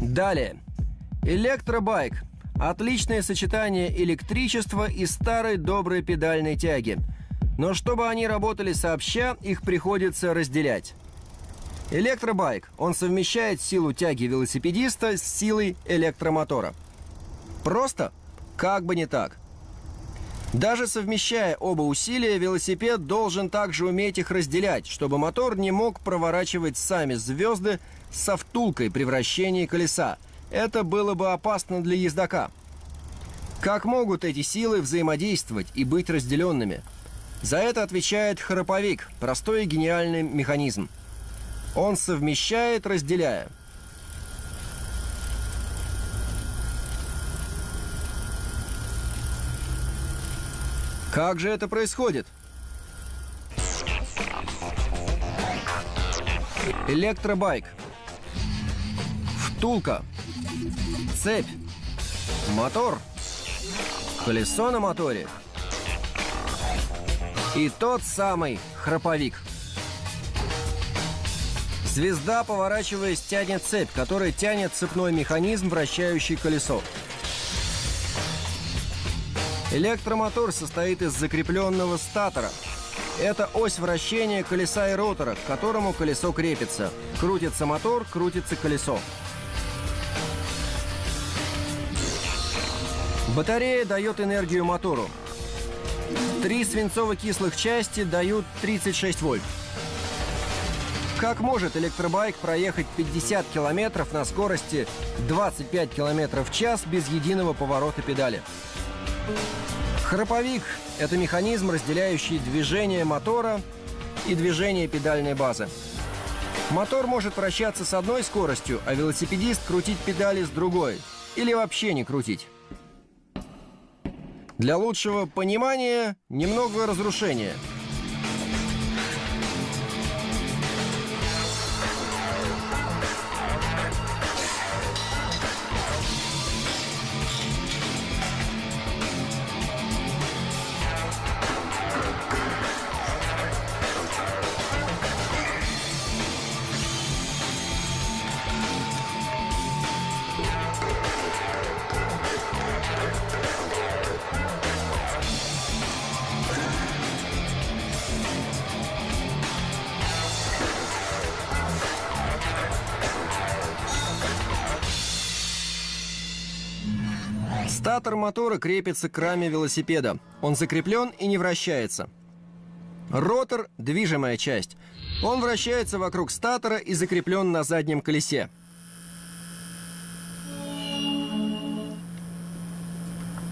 Далее. Электробайк. Отличное сочетание электричества и старой доброй педальной тяги. Но чтобы они работали сообща, их приходится разделять. Электробайк. Он совмещает силу тяги велосипедиста с силой электромотора. Просто? Как бы не так. Даже совмещая оба усилия, велосипед должен также уметь их разделять, чтобы мотор не мог проворачивать сами звезды со втулкой при вращении колеса. Это было бы опасно для ездока. Как могут эти силы взаимодействовать и быть разделенными? За это отвечает храповик, простой и гениальный механизм. Он совмещает, разделяя. Как же это происходит? Электробайк. Втулка. Цепь. Мотор. Колесо на моторе. И тот самый храповик. Звезда, поворачиваясь, тянет цепь, которая тянет цепной механизм, вращающий колесо. Электромотор состоит из закрепленного статора. Это ось вращения колеса и ротора, к которому колесо крепится. Крутится мотор, крутится колесо. Батарея дает энергию мотору. Три свинцово-кислых части дают 36 вольт. Как может электробайк проехать 50 километров на скорости 25 километров в час без единого поворота педали? Храповик – это механизм, разделяющий движение мотора и движение педальной базы. Мотор может вращаться с одной скоростью, а велосипедист крутить педали с другой. Или вообще не крутить. Для лучшего понимания немного разрушения – Статор мотора крепится к раме велосипеда. Он закреплен и не вращается. Ротор – движимая часть. Он вращается вокруг статора и закреплен на заднем колесе.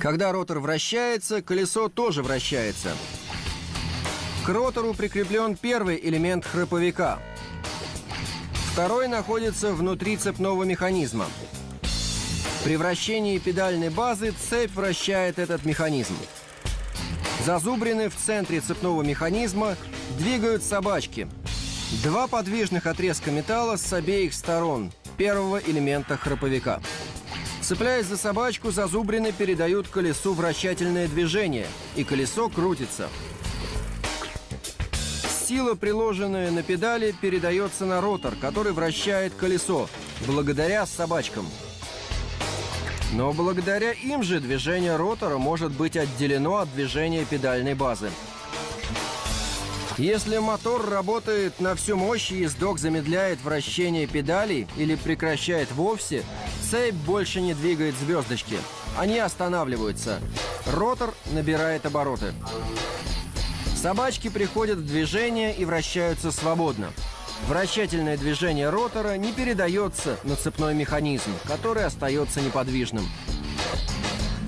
Когда ротор вращается, колесо тоже вращается. К ротору прикреплен первый элемент храповика. Второй находится внутри цепного механизма – при вращении педальной базы цепь вращает этот механизм. Зазубрины в центре цепного механизма двигают собачки. Два подвижных отрезка металла с обеих сторон первого элемента храповика. Цепляясь за собачку, зазубрины передают колесу вращательное движение, и колесо крутится. Сила, приложенная на педали, передается на ротор, который вращает колесо, благодаря собачкам – но благодаря им же движение ротора может быть отделено от движения педальной базы. Если мотор работает на всю мощь и ездок замедляет вращение педалей или прекращает вовсе, цепь больше не двигает звездочки. Они останавливаются. Ротор набирает обороты. Собачки приходят в движение и вращаются свободно. Вращательное движение ротора не передается на цепной механизм, который остается неподвижным.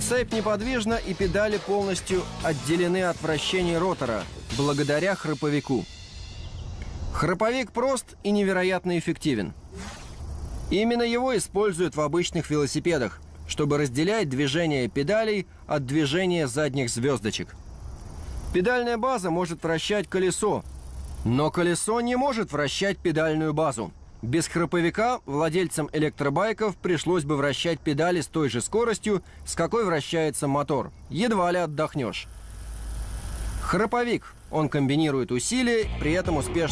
Цепь неподвижна и педали полностью отделены от вращения ротора, благодаря храповику. Храповик прост и невероятно эффективен. Именно его используют в обычных велосипедах, чтобы разделять движение педалей от движения задних звездочек. Педальная база может вращать колесо, но колесо не может вращать педальную базу. Без храповика владельцам электробайков пришлось бы вращать педали с той же скоростью, с какой вращается мотор. Едва ли отдохнешь. Храповик. Он комбинирует усилия, при этом успешно